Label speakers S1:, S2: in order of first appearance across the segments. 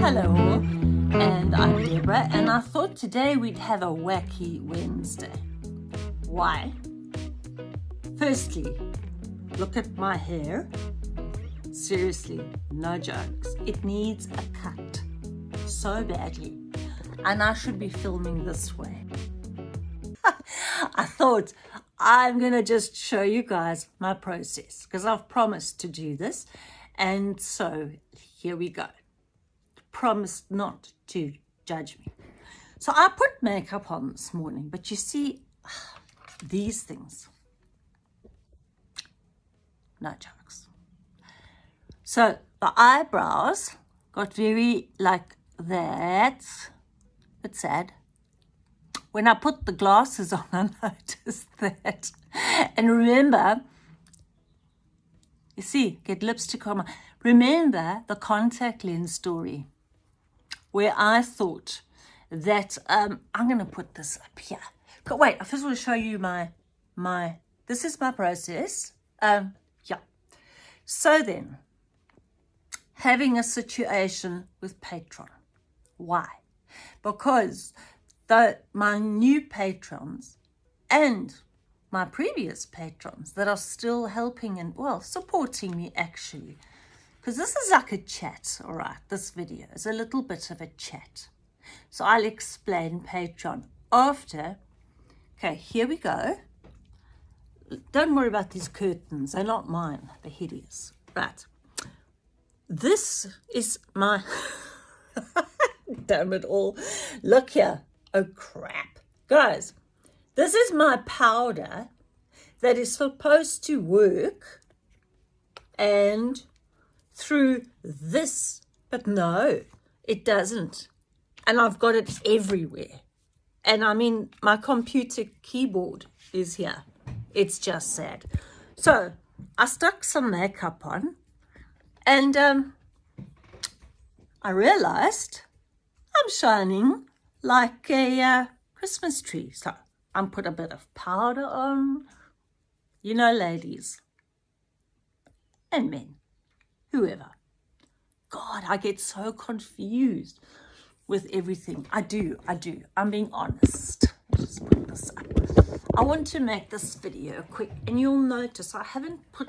S1: Hello, and I'm Deborah, and I thought today we'd have a wacky Wednesday. Why? Firstly, look at my hair. Seriously, no jokes. It needs a cut so badly, and I should be filming this way. I thought I'm gonna just show you guys my process because I've promised to do this, and so here we go Promise not to judge me. So I put makeup on this morning, but you see, these things, no jokes. So the eyebrows got very like that. It's sad. When I put the glasses on, I noticed that. And remember, you see, get lipstick on. Remember the contact lens story where I thought that um, I'm going to put this up here. But wait, I first want to show you my, my, this is my process. Um, yeah. So then, having a situation with Patreon. Why? Because the, my new patrons and my previous patrons that are still helping and, well, supporting me actually, because this is like a chat, all right, this video is a little bit of a chat. So I'll explain Patreon after. Okay, here we go. Don't worry about these curtains. They're not mine. They're hideous. Right. This is my... Damn it all. Look here. Oh, crap. Guys, this is my powder that is supposed to work and through this, but no, it doesn't. And I've got it everywhere. And I mean, my computer keyboard is here. It's just sad. So I stuck some makeup on and um, I realized I'm shining like a uh, Christmas tree. So I'm put a bit of powder on, you know, ladies and men whoever. God, I get so confused with everything. I do, I do. I'm being honest. Just put this up. I want to make this video quick and you'll notice I haven't put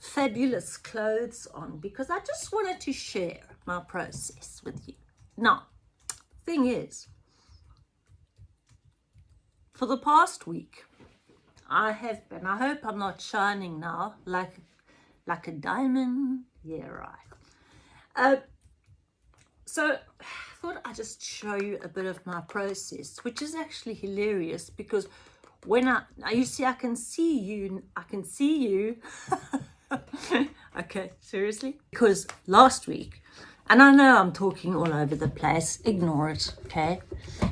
S1: fabulous clothes on because I just wanted to share my process with you. Now, thing is, for the past week, I have been, I hope I'm not shining now like, like a diamond yeah, right. Uh, so I thought I'd just show you a bit of my process, which is actually hilarious because when I, you see, I can see you, I can see you. okay, seriously? Because last week, and I know I'm talking all over the place, ignore it, okay?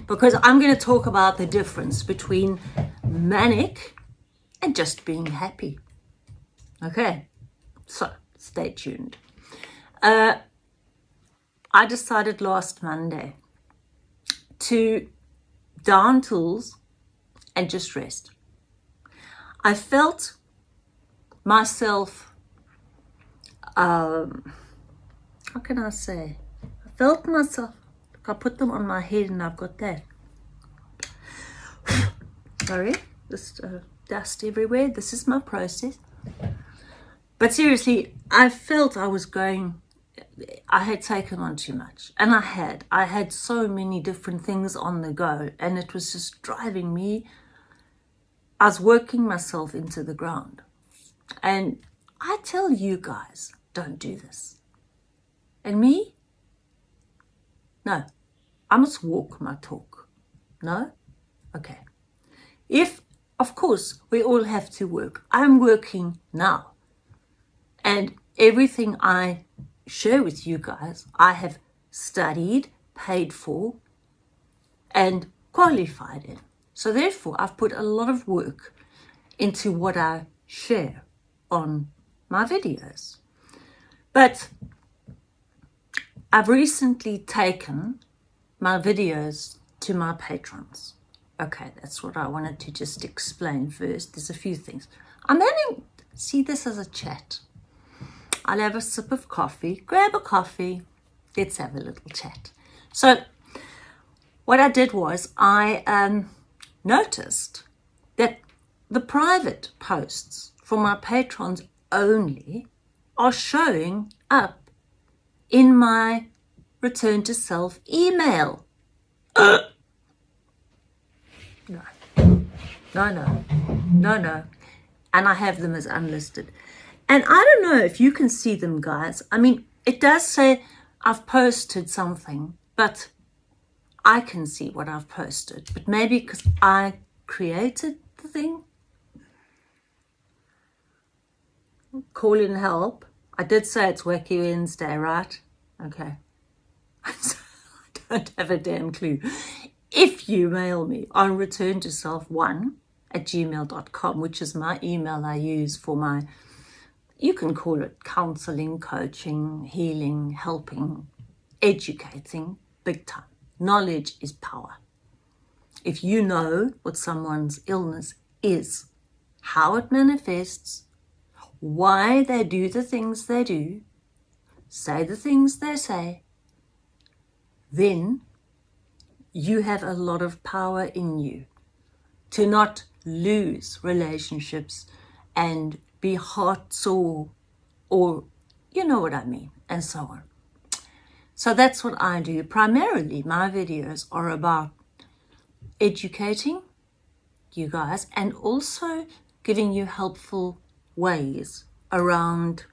S1: Because I'm going to talk about the difference between manic and just being happy. Okay, so stay tuned. Uh, I decided last Monday to down tools and just rest. I felt myself, um, how can I say? I felt myself, I put them on my head and I've got that. Sorry, just uh, dust everywhere. This is my process. But seriously, I felt I was going, I had taken on too much. And I had. I had so many different things on the go. And it was just driving me. I was working myself into the ground. And I tell you guys, don't do this. And me? No. I must walk my talk. No? Okay. If, of course, we all have to work. I'm working now. And everything I share with you guys, I have studied, paid for, and qualified in. So therefore, I've put a lot of work into what I share on my videos. But I've recently taken my videos to my patrons. Okay, that's what I wanted to just explain first. There's a few things. I'm having see this as a chat. I'll have a sip of coffee, grab a coffee, let's have a little chat. So what I did was I um, noticed that the private posts for my patrons only are showing up in my return to self email. no, no, no, no, no. And I have them as unlisted. And I don't know if you can see them, guys. I mean, it does say I've posted something, but I can see what I've posted. But maybe because I created the thing. Call in help. I did say it's Wacky Wednesday, right? Okay. I don't have a damn clue. If you mail me on return to self one at gmail.com, which is my email I use for my, you can call it counseling, coaching, healing, helping, educating, big time. Knowledge is power. If you know what someone's illness is, how it manifests, why they do the things they do, say the things they say, then you have a lot of power in you to not lose relationships and be heart sore or you know what I mean and so on. So that's what I do. Primarily my videos are about educating you guys and also giving you helpful ways around,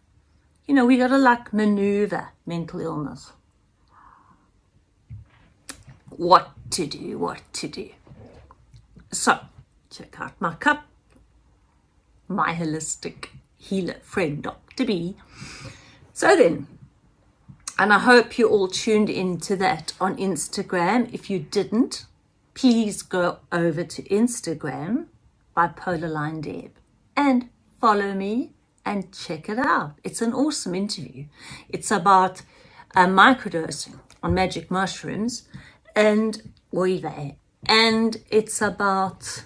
S1: you know, we got to like maneuver mental illness. What to do, what to do. So, check out my cup, my holistic healer friend, Dr. B. So then, and I hope you all tuned into that on Instagram. If you didn't, please go over to Instagram Bipolar Line Deb and follow me and check it out. It's an awesome interview. It's about uh, microdosing on magic mushrooms and Oive. And it's about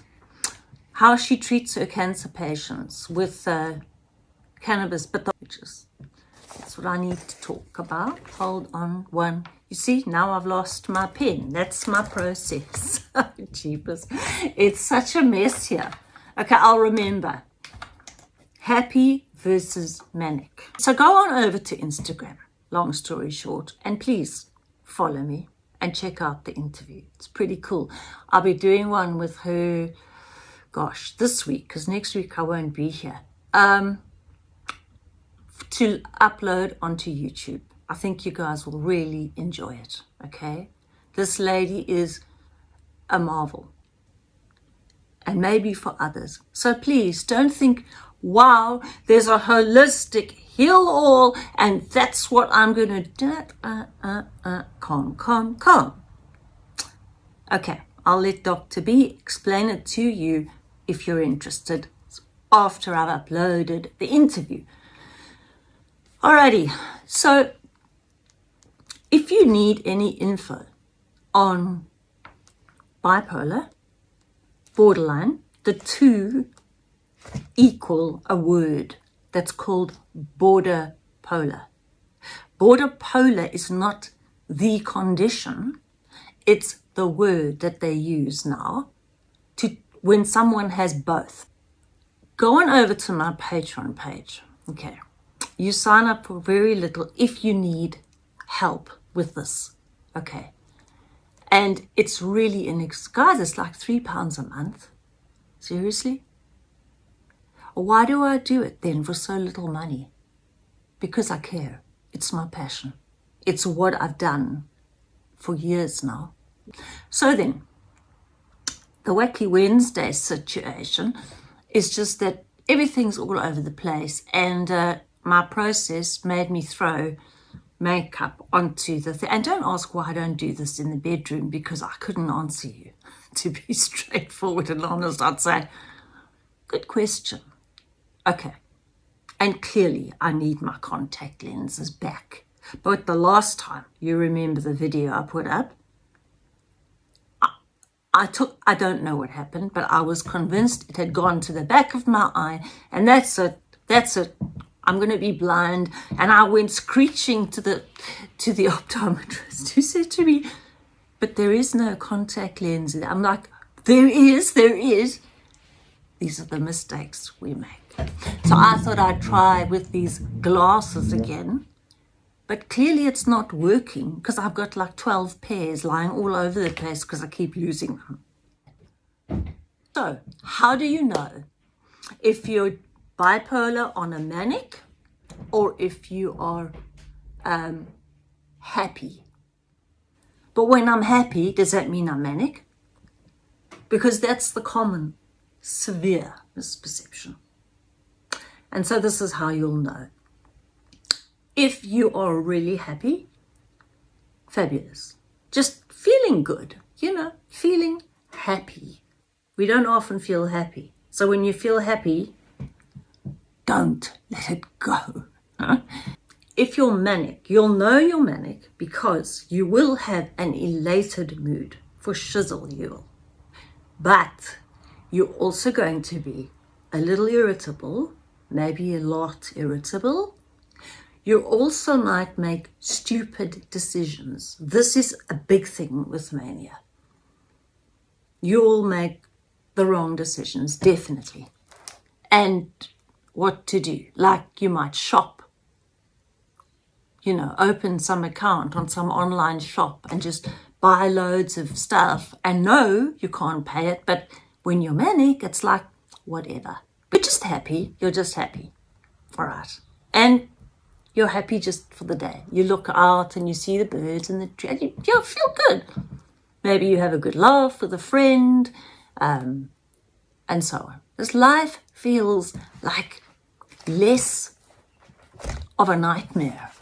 S1: how she treats her cancer patients with uh, cannabis pathologies. That's what I need to talk about. Hold on one. You see, now I've lost my pen. That's my process. Jeepers. It's such a mess here. Okay, I'll remember happy versus manic. So go on over to Instagram, long story short, and please follow me and check out the interview. It's pretty cool. I'll be doing one with her, gosh, this week, because next week I won't be here, um, to upload onto YouTube. I think you guys will really enjoy it, okay? This lady is a marvel and maybe for others. So please don't think, wow, there's a holistic heal all, and that's what I'm going to do. Uh, uh, uh, calm, calm, calm. Okay, I'll let Dr. B explain it to you if you're interested after I've uploaded the interview. Alrighty, so if you need any info on bipolar, borderline, the two equal a word that's called border polar. Border polar is not the condition, it's the word that they use now to when someone has both. Go on over to my Patreon page. Okay. You sign up for very little if you need help with this. Okay. And it's really an guys, it's like three pounds a month. Seriously? Why do I do it then for so little money? Because I care. It's my passion. It's what I've done for years now. So then, the Wacky Wednesday situation is just that everything's all over the place and uh, my process made me throw makeup onto the thing. And don't ask why I don't do this in the bedroom because I couldn't answer you. to be straightforward and honest, I'd say, good question. Okay. And clearly I need my contact lenses back. But the last time, you remember the video I put up, I, I took, I don't know what happened, but I was convinced it had gone to the back of my eye and that's it. That's it. I'm going to be blind. And I went screeching to the to the optometrist who said to me, but there is no contact lens. I'm like, there is, there is. These are the mistakes we make. So I thought I'd try with these glasses again. But clearly it's not working because I've got like 12 pairs lying all over the place because I keep losing them. So how do you know if you're bipolar on a manic or if you are um, happy? But when I'm happy, does that mean I'm manic? Because that's the common severe misperception. And so this is how you'll know. If you are really happy, fabulous. Just feeling good, you know, feeling happy. We don't often feel happy. So when you feel happy, don't let it go. If you're manic, you'll know you're manic because you will have an elated mood. For shizzle, you will. But you're also going to be a little irritable, maybe a lot irritable. You also might make stupid decisions. This is a big thing with mania. You'll make the wrong decisions, definitely. And what to do, like you might shop, you know, open some account on some online shop and just buy loads of stuff and know you can't pay it, but when you're manic, it's like, whatever. You're just happy, you're just happy. All right. And you're happy just for the day. You look out and you see the birds and the tree, and you, you feel good. Maybe you have a good laugh with a friend, um, and so on. This life feels like less of a nightmare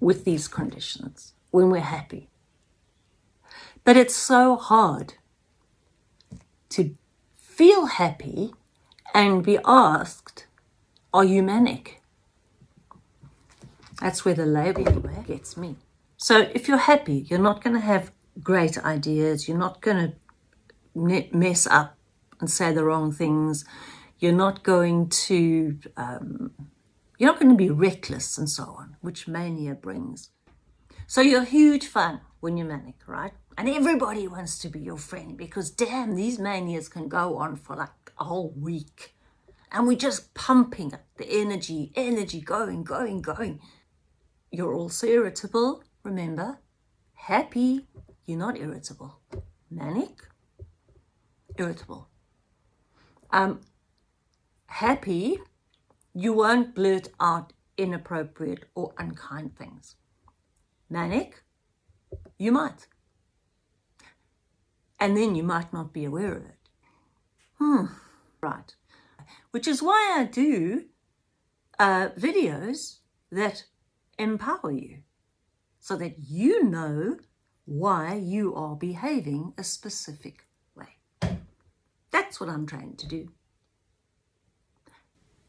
S1: with these conditions when we're happy. But it's so hard to feel happy and be asked, are you manic? That's where the labeling gets me. So if you're happy, you're not going to have great ideas. You're not going to mess up and say the wrong things. You're not going to, um, you're not going to be reckless and so on, which mania brings. So you're a huge fun when you're manic, right? And everybody wants to be your friend because damn, these manias can go on for like a whole week. And we're just pumping the energy, energy going, going, going. You're also irritable, remember. Happy, you're not irritable. Manic, irritable. Um, happy, you won't blurt out inappropriate or unkind things. Manic, you might and then you might not be aware of it. Hmm, right. Which is why I do uh, videos that empower you so that you know why you are behaving a specific way. That's what I'm trying to do.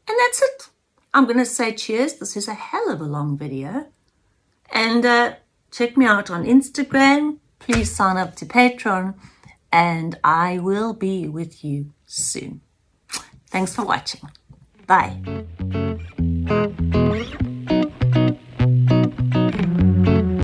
S1: And that's it. I'm going to say cheers. This is a hell of a long video. And uh, check me out on Instagram. Please sign up to Patreon and I will be with you soon. Thanks for watching. Bye.